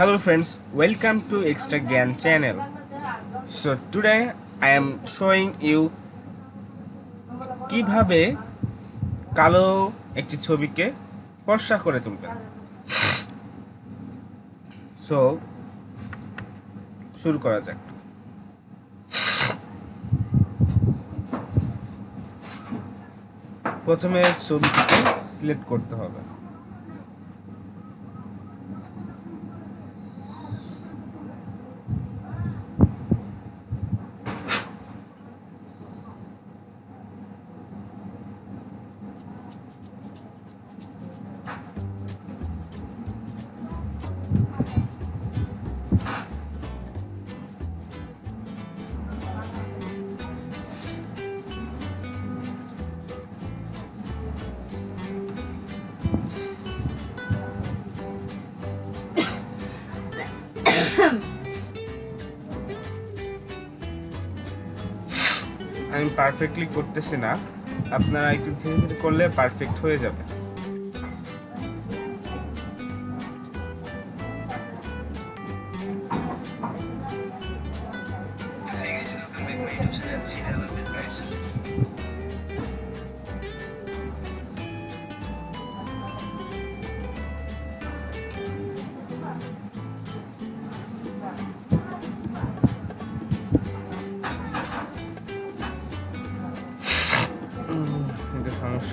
Hello friends, welcome to Extra Gyan channel. So today I am showing you কীভাবে কালো একটি ছবিকে ফর্সা করে তুলবেন সো শুরু করা যাক প্রথমে ছবিটিকে সিলেক্ট করতে হবে আমি পারফেক্টলি করতেছি না আপনারা একটু ধীরে ধীরে করলে পারফেক্ট হয়ে যাবে।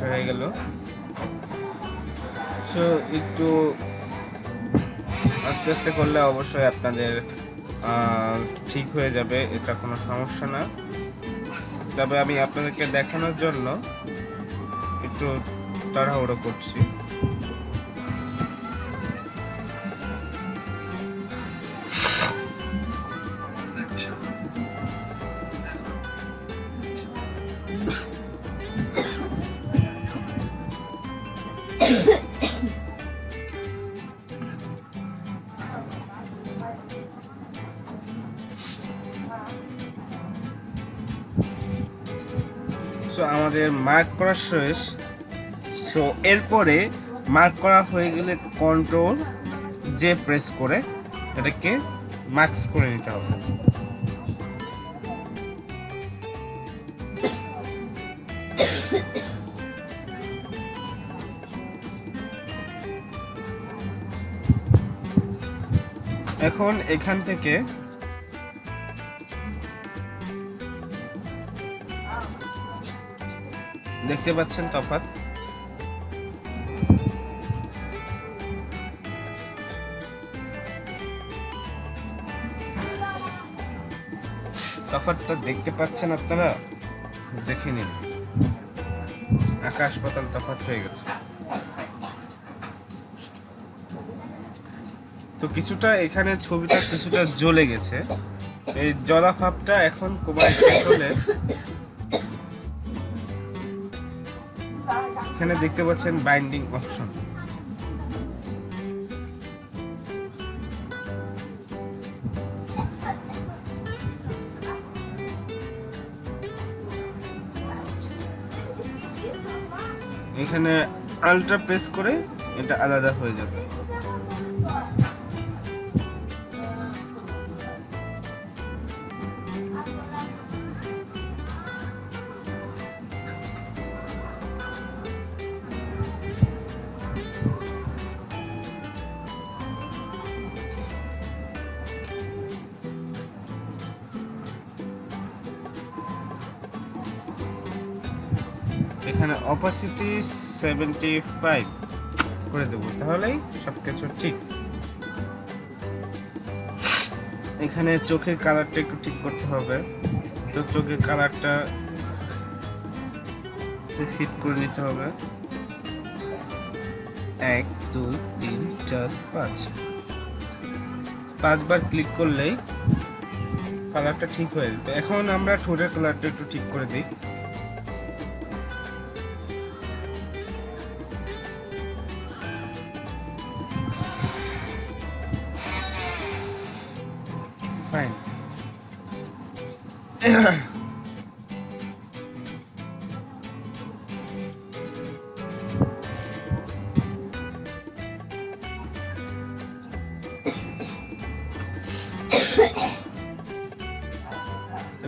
হয়ে গেল। সো একটু আস্তে আস্তে করলে অবশ্যই আপনাদের ঠিক হয়ে যাবে, এটা কোনো সমস্যা না। তবে আমি আপনাদেরকে দেখানোর জন্য একটু তাড়াহুড়ো করছি। সো আমাদের মার্ক করা শেষ। সো এরপরে মার্ক করা হয়ে গেলে কন্ট্রোল যে প্রেস করে এটাকে মার্কস করে নিতে হবে। এখন এখান থেকে দেখতে পাচ্ছেন তফাৎ। তফাৎটা দেখতে পাচ্ছেন আপনারা? দেখে নিন। আকাশ পাতাল তফাৎ হয়ে গেছে। তো কিছুটা এখানে ছবিটা কিছুটা জ্বলে গেছে। এই জলা ভাবটা এখন কমায় হলে এখানে দেখতে পাচ্ছেন বাইন্ডিং অপশন এখানে আলট্রা প্রেস করে এটা আলাদা হয়ে যাবে। এখানে অপাসিটি সেভেন্টি ফাইভ করে দেবো। তাহলেই সব কিছু ঠিক। এখানে চোখের কালারটা একটু ঠিক করতে হবে। তো চোখের কালারটা ফিট করে নিতে হবে। এক, দুই, তিন, চার, পাঁচ। পাঁচবার ক্লিক করলেই কালারটা ঠিক হয়ে যাবে। এখন আমরা ঠোঁটের কালারটা একটু ঠিক করে দিই।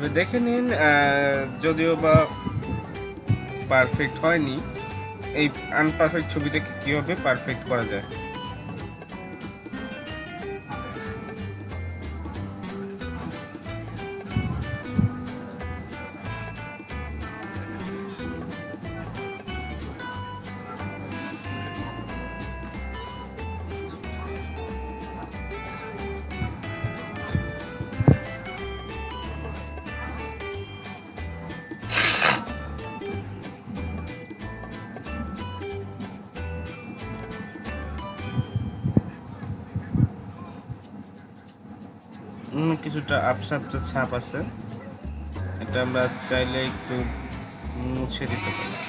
তবে দেখে নিন যদিও বা পারফেক্ট হয়নি এই আনপারফেক্ট ছবিটাকে কীভাবে পারফেক্ট করা যায়। কিছুটা আপসা আপসা ছাপ আছে। এটা আমরা চাইলে একটু মুছে দিতে পারি।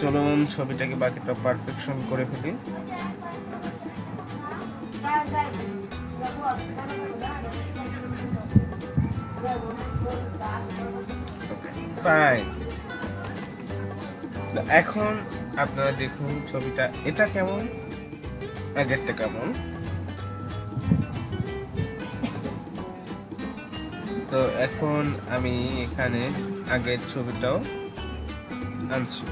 চলুন ছবিটাকে বাকিটা পারফেকশন করে ফেলি। এখন আপনারা দেখুন ছবিটা, এটা কেমন? আগেরটা কেমন? তো এখন আমি এখানে আগের ছবিটাও আনছি।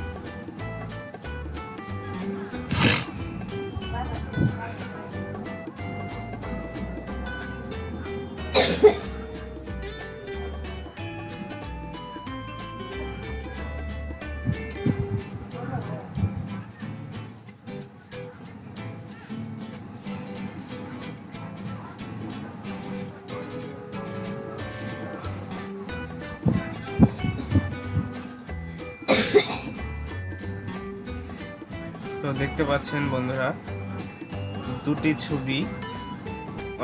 তো দেখতে পাচ্ছেন বন্ধুরা, দুটি ছবি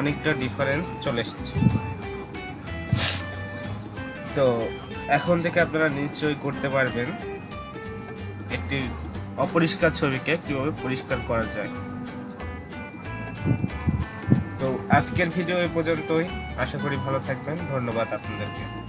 অনেকটা ডিফারেন্স চলে এসেছে। তো এখন থেকে আপনারা নিশ্চয়ই করতে পারবেন একটি অপরিষ্কার ছবিকে কীভাবে পরিষ্কার করা যায়। তো আজকের ভিডিও এ পর্যন্তই। আশা করি ভালো থাকবেন। ধন্যবাদ আপনাদেরকে।